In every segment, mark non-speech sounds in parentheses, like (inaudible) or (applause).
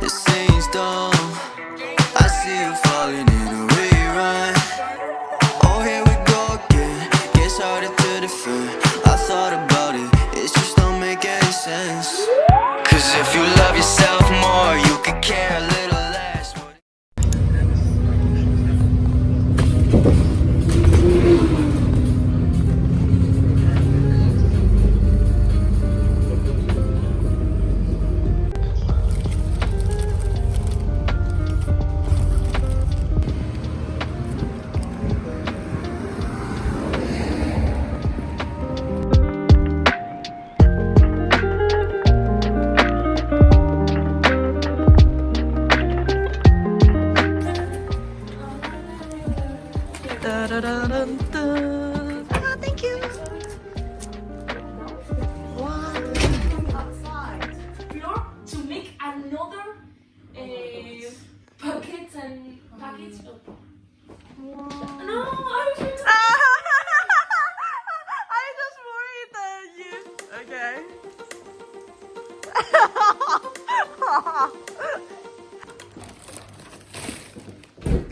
This ain't done.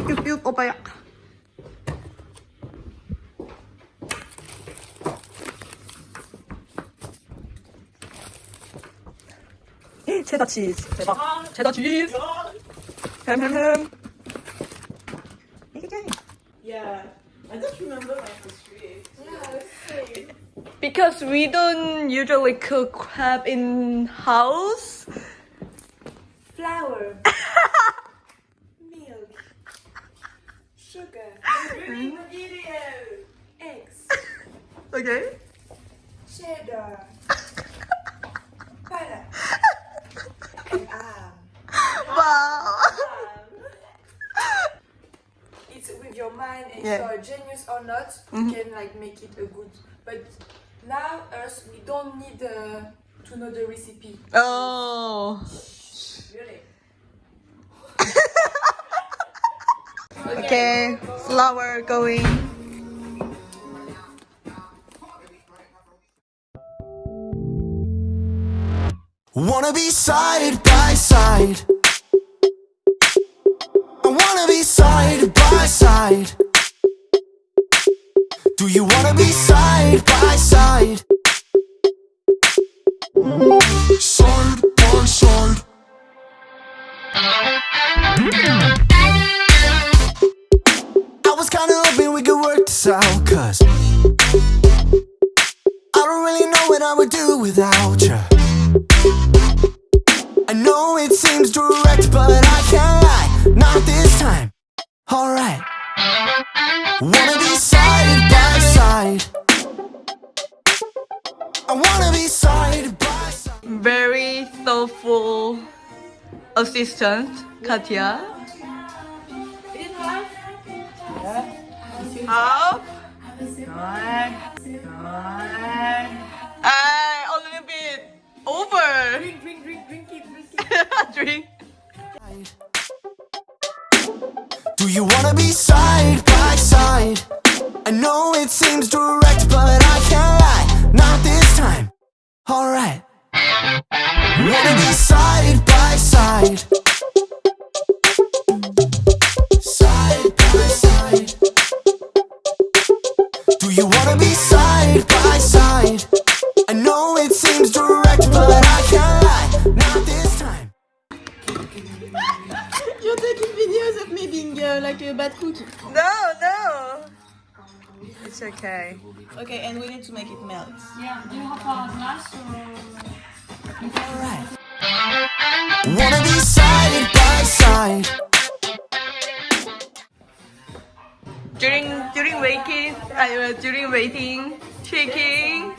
뿅뿅뿅 오빠야. 체다 치즈 대박 체다 치즈 햄햄햄 이게 Yeah, I just remember my history. Because we don't usually cook crab in house. Flour, (laughs) sugar, (gasps) ingredient, eggs, (laughs) Okay. cheddar, butter, and ham. Wow. (laughs) It's with your mind and Yeah. you're a genius or not, you mm-hmm. can like make it a good. But now us, we don't need uh, to know the recipe. Oh. Really. Okay. Flour going. Wanna be side by side. I wanna be side by side. Do you wanna be side by? Side out, cause I don't really know what I would do without you. I know it seems direct, but I can't lie, not this time. Alright. Wanna be side by side. I wanna be side by side. Very thoughtful assistant, Katya. Up. Do you wanna be side by side? I know it seems direct, but You're taking videos of me being uh, like a bad cook. No, no. It's okay. Okay, and we need to make it melt. Yeah, do you have a glass or? Alright. Wanna be side by side. During during waiting, uh, during waiting, shaking.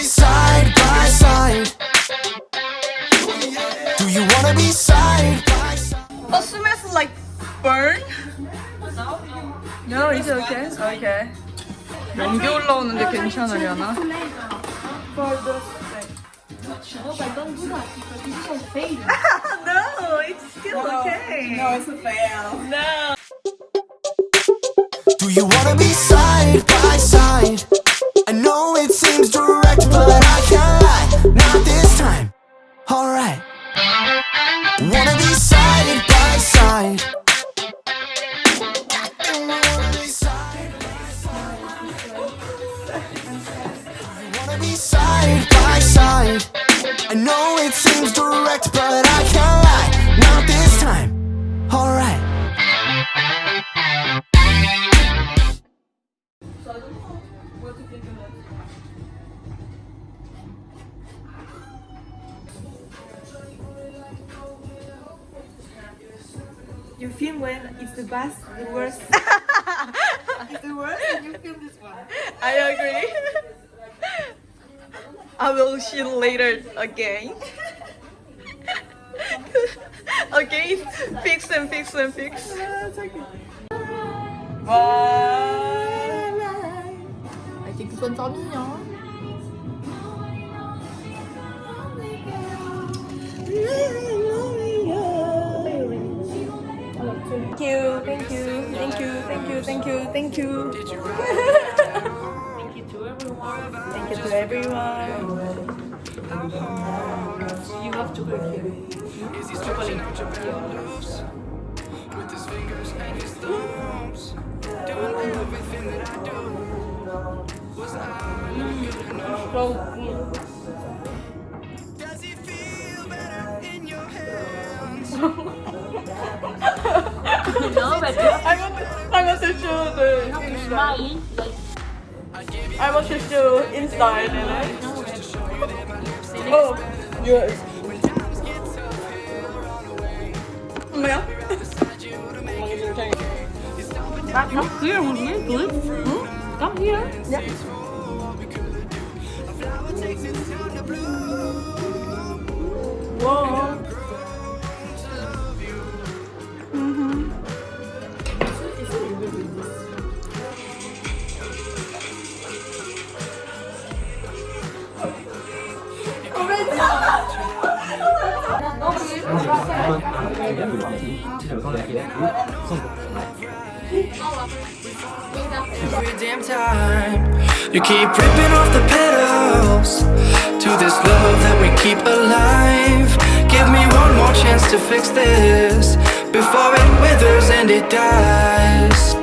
Side No, it's okay. Okay. 연기 올라오는데 괜찮으려나? no, it's still okay. No, it's a fail. No. Do you wanna be side by side? You film when it's the best, the worst. (laughs) it's the worst and you film this one. I agree. I will shoot you later again. (laughs) again, fix and fix and fix. Bye. Thank you, thank you, thank you, thank you, thank you, thank you. thank you to everyone. Thank you to everyone. You have to go here. Is he stretching with his fingers and his thumbs? Doing everything that I do. Was I not good enough? I want to, show the inside. I want to show inside. (laughs) Oh, yes. Mel. Come here, when we live. Hmm? Come here. Yeah. Whoa. 와. Every damn time you keep ripping off the petals to this love that we keep alive. Give me one more chance to fix this before it withers and it dies.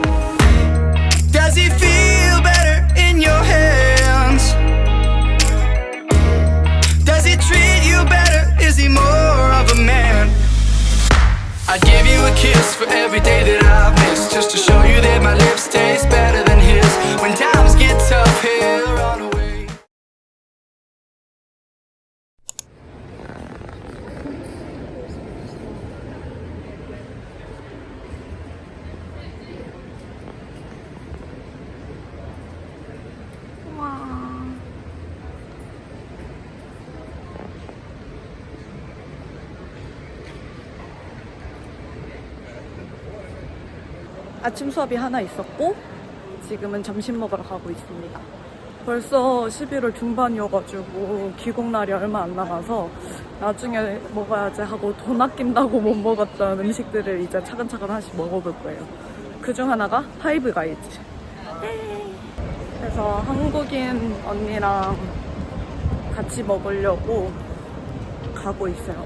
아침 수업이 하나 있었고 지금은 점심 먹으러 가고 있습니다. 벌써 11월 중반이어가지고 귀국날이 얼마 안 남아서 나중에 먹어야지 하고 돈 아낀다고 못 먹었던 음식들을 이제 차근차근 하나씩 먹어볼 거예요. 그중 하나가 파이브 가이즈. 그래서 한국인 언니랑 같이 먹으려고 가고 있어요.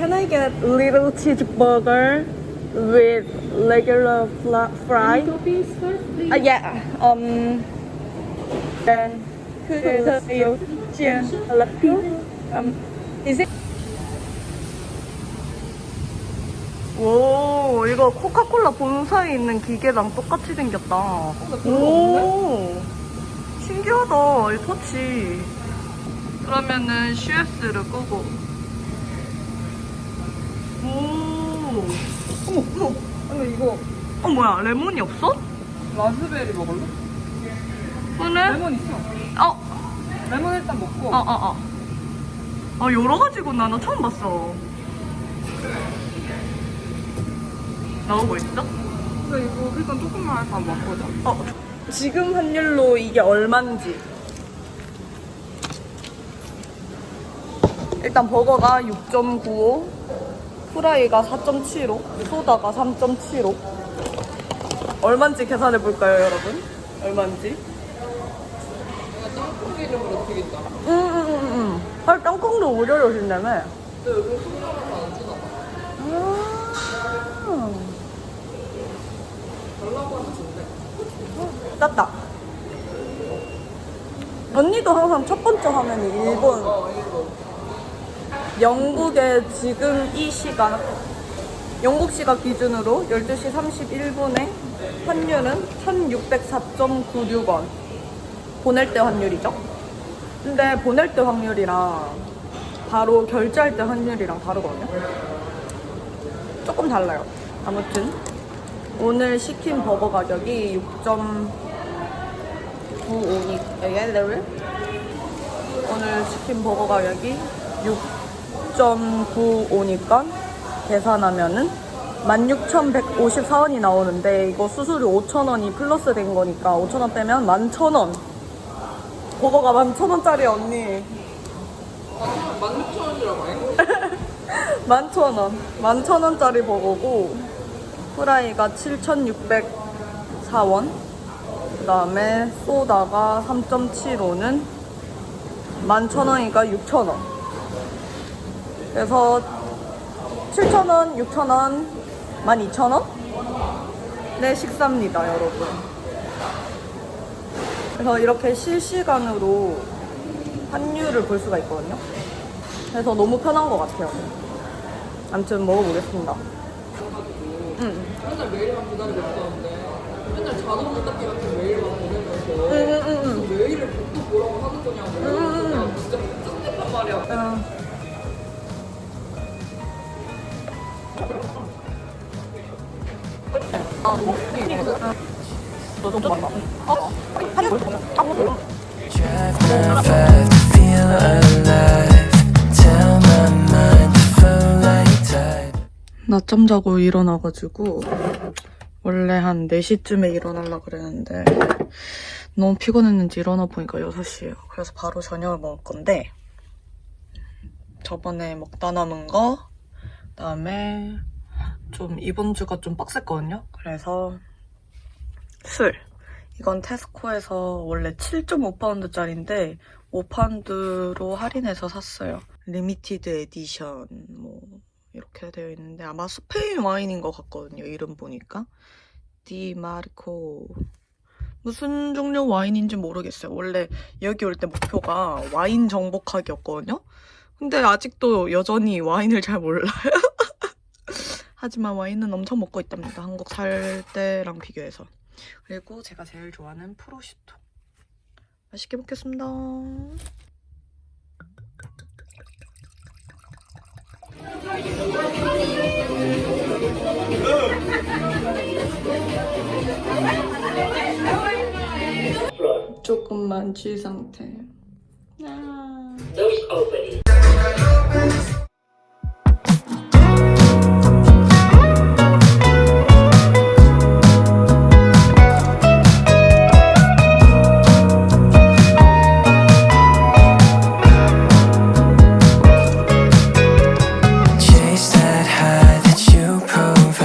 can I get little cheeseburger with regular fry? Coffees first, please. Uh, yeah. Um. And um, is it? 오, 이거 코카콜라 본사에 있는 기계랑 똑같이 생겼다. 오, 신기하다, 이 터치. 그러면은 CS를 끄고. 오, 어머, 어머, 아니 이거. 어, 뭐야, 레몬이 없어? 라즈베리 먹을래? 오늘? 레몬 있어. 어, 레몬 일단 먹고. 어, 어, 어. 아, 여러 가지구나. 나 처음 봤어. 나오고 있어? 근데 이거 일단 조금만 일단 맛보자. 어, 지금 환율로 이게 얼만지. 일단 버거가 6.95, 프라이가 4.75, 소다가 3.75. 얼만지 계산해 볼까요, 여러분? 얼만지? 땅콩 이름으로 튀긴다. 응, 응, 응, 응. 아, 땅콩도 무료로 준다며? 근데 여기 소금하면서 안 주나 봐. 아. 달라고 하면 준대. 땄다. 언니도 항상 첫 번째 화면이 일본, 어, 이거. 영국의 지금 이 시간, 영국 시각 기준으로 12시 31분에 환율은 1604.96원. 보낼 때 환율이죠. 근데 보낼 때 확률이랑 바로 결제할 때 환율이랑 다르거든요. 조금 달라요. 아무튼 오늘 시킨 버거 가격이 6.95니 오늘 시킨 버거 가격이 6.95니까 계산하면은 16,154원이 나오는데 이거 수수료 5,000원이 플러스 된 거니까 5,000원 빼면 11,000원. 버거가 11,000원짜리 언니. 아, 16,000원이라고 해? 11,000원. 11,000원짜리 버거고 프라이가 7,604원. 그 다음에 소다가 3.75는 11,000원이니까 6,000원 그래서 7,000원, 6,000원, 12,000원? 네 식사입니다 여러분 그래서 이렇게 실시간으로 환율을 볼 수가 있거든요 그래서 너무 편한 것 같아요 아무튼 먹어보겠습니다 응. 맨날 메일만 기다리고 있었는데 맨날 자동 문닫기 같은 메일만 보내면서 응, 응, 응, 메일을 보고 뭐라고 하는 거냐고 응, 응. 나 진짜 짠했단 말이야 응. 낮잠 자고 일어나가지고 원래 한 4시쯤에 일어나려고 그랬는데 너무 피곤했는지 일어나 보니까 6시예요. 그래서 바로 저녁을 먹을 건데 저번에 먹다 남은 거 그다음에 좀 이번 주가 좀 빡셌거든요. 그래서 술 이건 테스코에서 원래 7.5파운드짜리인데 5파운드로 할인해서 샀어요. limited edition 뭐 이렇게 되어 있는데 아마 스페인 와인인 것 같거든요. 이름 보니까 디 마르코 무슨 종류 와인인지 모르겠어요. 원래 여기 올 때 목표가 와인 정복하기였거든요. 근데 아직도 여전히 와인을 잘 몰라요. 하지만 와인은 엄청 먹고 있답니다. 한국 살 때랑 비교해서. 그리고 제가 제일 좋아하는 프로슈토. 맛있게 먹겠습니다. 조금만 쥐 상태. 아.